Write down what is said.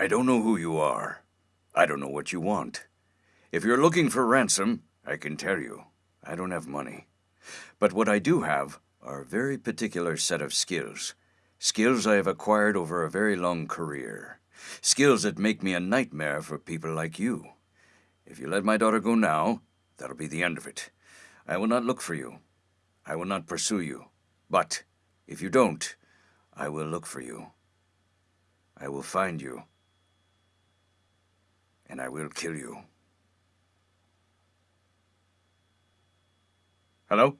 I don't know who you are. I don't know what you want. If you're looking for ransom, I can tell you, I don't have money. But what I do have are a very particular set of skills. Skills I have acquired over a very long career. Skills that make me a nightmare for people like you. If you let my daughter go now, that'll be the end of it. I will not look for you. I will not pursue you. But if you don't, I will look for you. I will find you. And I will kill you. Hello?